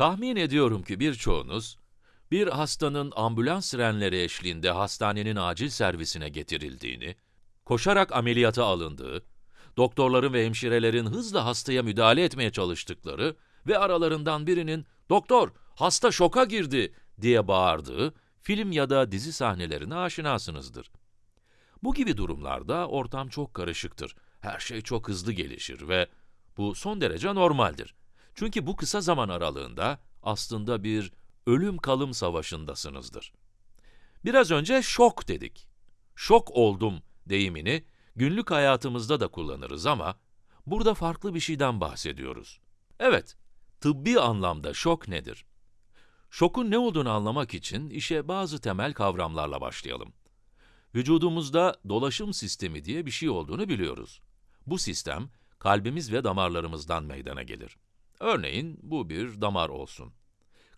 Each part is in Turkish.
Tahmin ediyorum ki birçoğunuz, bir hastanın ambulans sirenleri eşliğinde hastanenin acil servisine getirildiğini, koşarak ameliyata alındığı, doktorların ve hemşirelerin hızla hastaya müdahale etmeye çalıştıkları ve aralarından birinin ''Doktor, hasta şoka girdi!'' diye bağırdığı film ya da dizi sahnelerine aşinasınızdır. Bu gibi durumlarda ortam çok karışıktır. Her şey çok hızlı gelişir ve bu son derece normaldir. Çünkü bu kısa zaman aralığında aslında bir ölüm kalım savaşındasınızdır. Biraz önce şok dedik. Şok oldum deyimini günlük hayatımızda da kullanırız ama burada farklı bir şeyden bahsediyoruz. Evet, tıbbi anlamda şok nedir? Şokun ne olduğunu anlamak için işe bazı temel kavramlarla başlayalım. Vücudumuzda dolaşım sistemi diye bir şey olduğunu biliyoruz. Bu sistem, kalbimiz ve damarlarımızdan meydana gelir. Örneğin, bu bir damar olsun.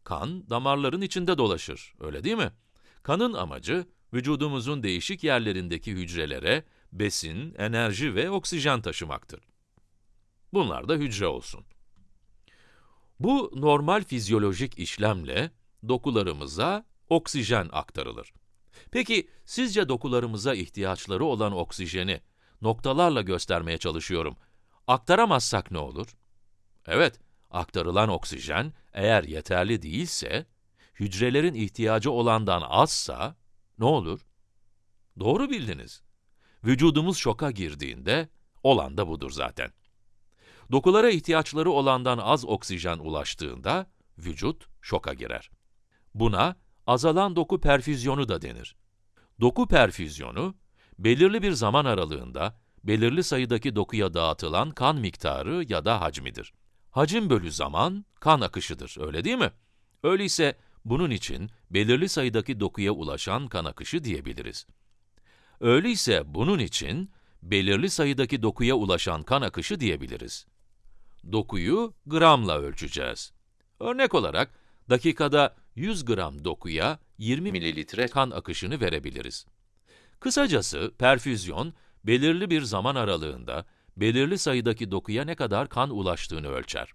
Kan, damarların içinde dolaşır, öyle değil mi? Kanın amacı, vücudumuzun değişik yerlerindeki hücrelere besin, enerji ve oksijen taşımaktır. Bunlar da hücre olsun. Bu normal fizyolojik işlemle dokularımıza oksijen aktarılır. Peki, sizce dokularımıza ihtiyaçları olan oksijeni noktalarla göstermeye çalışıyorum. Aktaramazsak ne olur? Evet, aktarılan oksijen eğer yeterli değilse, hücrelerin ihtiyacı olandan azsa ne olur? Doğru bildiniz. Vücudumuz şoka girdiğinde, olan da budur zaten. Dokulara ihtiyaçları olandan az oksijen ulaştığında, vücut şoka girer. Buna azalan doku perfüzyonu da denir. Doku perfüzyonu, belirli bir zaman aralığında, belirli sayıdaki dokuya dağıtılan kan miktarı ya da hacmidir. Hacim bölü zaman, kan akışıdır, öyle değil mi? Öyleyse, bunun için belirli sayıdaki dokuya ulaşan kan akışı diyebiliriz. Öyleyse bunun için belirli sayıdaki dokuya ulaşan kan akışı diyebiliriz. Dokuyu gramla ölçeceğiz. Örnek olarak, dakikada 100 gram dokuya 20 mililitre kan akışını verebiliriz. Kısacası, perfüzyon, belirli bir zaman aralığında, belirli sayıdaki dokuya ne kadar kan ulaştığını ölçer.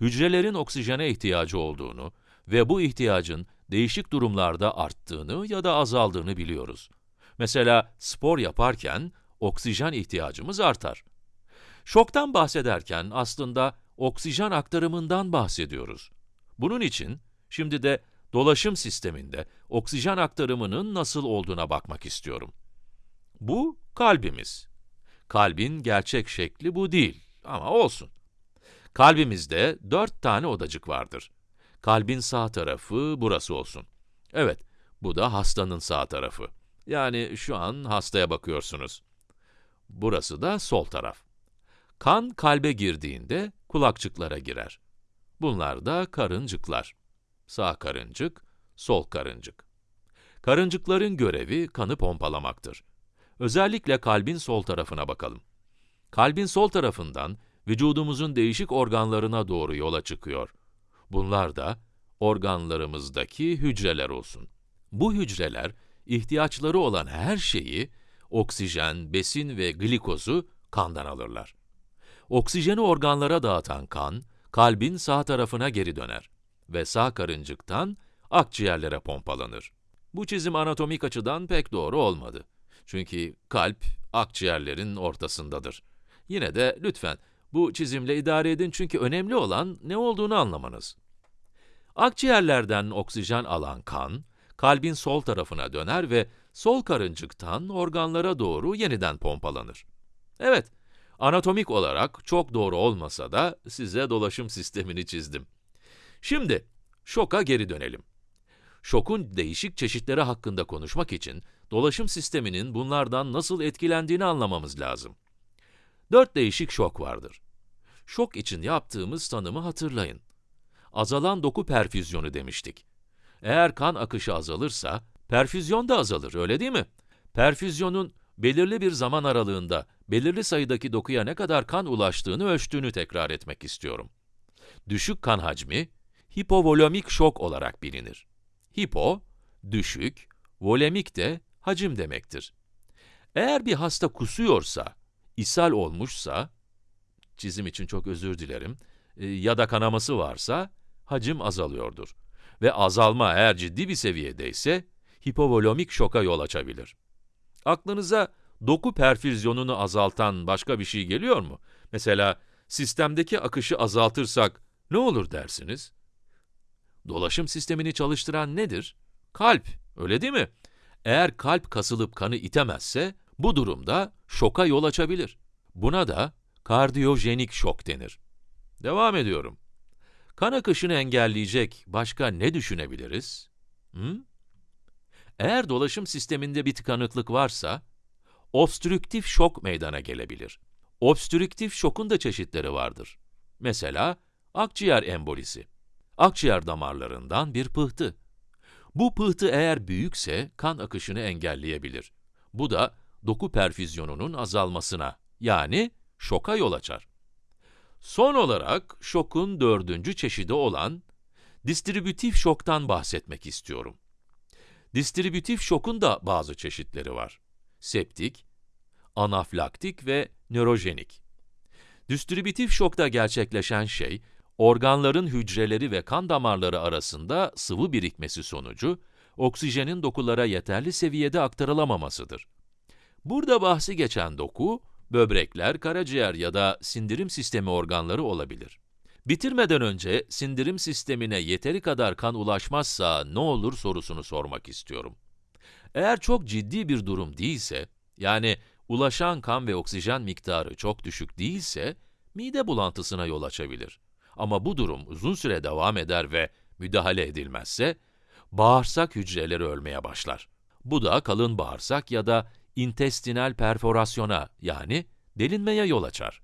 Hücrelerin oksijene ihtiyacı olduğunu ve bu ihtiyacın değişik durumlarda arttığını ya da azaldığını biliyoruz. Mesela spor yaparken oksijen ihtiyacımız artar. Şoktan bahsederken aslında oksijen aktarımından bahsediyoruz. Bunun için şimdi de dolaşım sisteminde oksijen aktarımının nasıl olduğuna bakmak istiyorum. Bu kalbimiz. Kalbin gerçek şekli bu değil ama olsun. Kalbimizde dört tane odacık vardır. Kalbin sağ tarafı burası olsun. Evet, bu da hastanın sağ tarafı. Yani şu an hastaya bakıyorsunuz. Burası da sol taraf. Kan kalbe girdiğinde kulakçıklara girer. Bunlar da karıncıklar. Sağ karıncık, sol karıncık. Karıncıkların görevi kanı pompalamaktır. Özellikle kalbin sol tarafına bakalım. Kalbin sol tarafından vücudumuzun değişik organlarına doğru yola çıkıyor. Bunlar da organlarımızdaki hücreler olsun. Bu hücreler, ihtiyaçları olan her şeyi, oksijen, besin ve glikozu kandan alırlar. Oksijeni organlara dağıtan kan, kalbin sağ tarafına geri döner ve sağ karıncıktan akciğerlere pompalanır. Bu çizim anatomik açıdan pek doğru olmadı. Çünkü kalp, akciğerlerin ortasındadır. Yine de lütfen bu çizimle idare edin çünkü önemli olan ne olduğunu anlamanız. Akciğerlerden oksijen alan kan, kalbin sol tarafına döner ve sol karıncıktan organlara doğru yeniden pompalanır. Evet, anatomik olarak çok doğru olmasa da size dolaşım sistemini çizdim. Şimdi, şoka geri dönelim. Şokun değişik çeşitleri hakkında konuşmak için, dolaşım sisteminin bunlardan nasıl etkilendiğini anlamamız lazım. Dört değişik şok vardır. Şok için yaptığımız tanımı hatırlayın. Azalan doku perfüzyonu demiştik. Eğer kan akışı azalırsa, perfüzyon da azalır, öyle değil mi? Perfüzyonun belirli bir zaman aralığında, belirli sayıdaki dokuya ne kadar kan ulaştığını ölçtüğünü tekrar etmek istiyorum. Düşük kan hacmi, hipovolemik şok olarak bilinir. Hipo, düşük, volemik de hacim demektir. Eğer bir hasta kusuyorsa, ishal olmuşsa, çizim için çok özür dilerim, e, ya da kanaması varsa, hacim azalıyordur. Ve azalma eğer ciddi bir seviyedeyse, hipovolomik şoka yol açabilir. Aklınıza doku perfüzyonunu azaltan başka bir şey geliyor mu? Mesela sistemdeki akışı azaltırsak ne olur dersiniz? Dolaşım sistemini çalıştıran nedir? Kalp, öyle değil mi? Eğer kalp kasılıp kanı itemezse, bu durumda şoka yol açabilir. Buna da kardiyojenik şok denir. Devam ediyorum. Kan akışını engelleyecek başka ne düşünebiliriz? Hı? Eğer dolaşım sisteminde bir tıkanıklık varsa, obstrüktif şok meydana gelebilir. Obstrüktif şokun da çeşitleri vardır. Mesela, akciğer embolisi. Akciğer damarlarından bir pıhtı. Bu pıhtı eğer büyükse kan akışını engelleyebilir. Bu da doku perfüzyonunun azalmasına, yani şoka yol açar. Son olarak şokun dördüncü çeşidi olan distribütif şoktan bahsetmek istiyorum. Distribütif şokun da bazı çeşitleri var. Septik, anaflaktik ve nörojenik. Distribütif şokta gerçekleşen şey, organların hücreleri ve kan damarları arasında sıvı birikmesi sonucu, oksijenin dokulara yeterli seviyede aktarılamamasıdır. Burada bahsi geçen doku, böbrekler, karaciğer ya da sindirim sistemi organları olabilir. Bitirmeden önce sindirim sistemine yeteri kadar kan ulaşmazsa ne olur sorusunu sormak istiyorum. Eğer çok ciddi bir durum değilse, yani ulaşan kan ve oksijen miktarı çok düşük değilse, mide bulantısına yol açabilir. Ama bu durum uzun süre devam eder ve müdahale edilmezse, bağırsak hücreleri ölmeye başlar. Bu da kalın bağırsak ya da intestinal perforasyona yani delinmeye yol açar.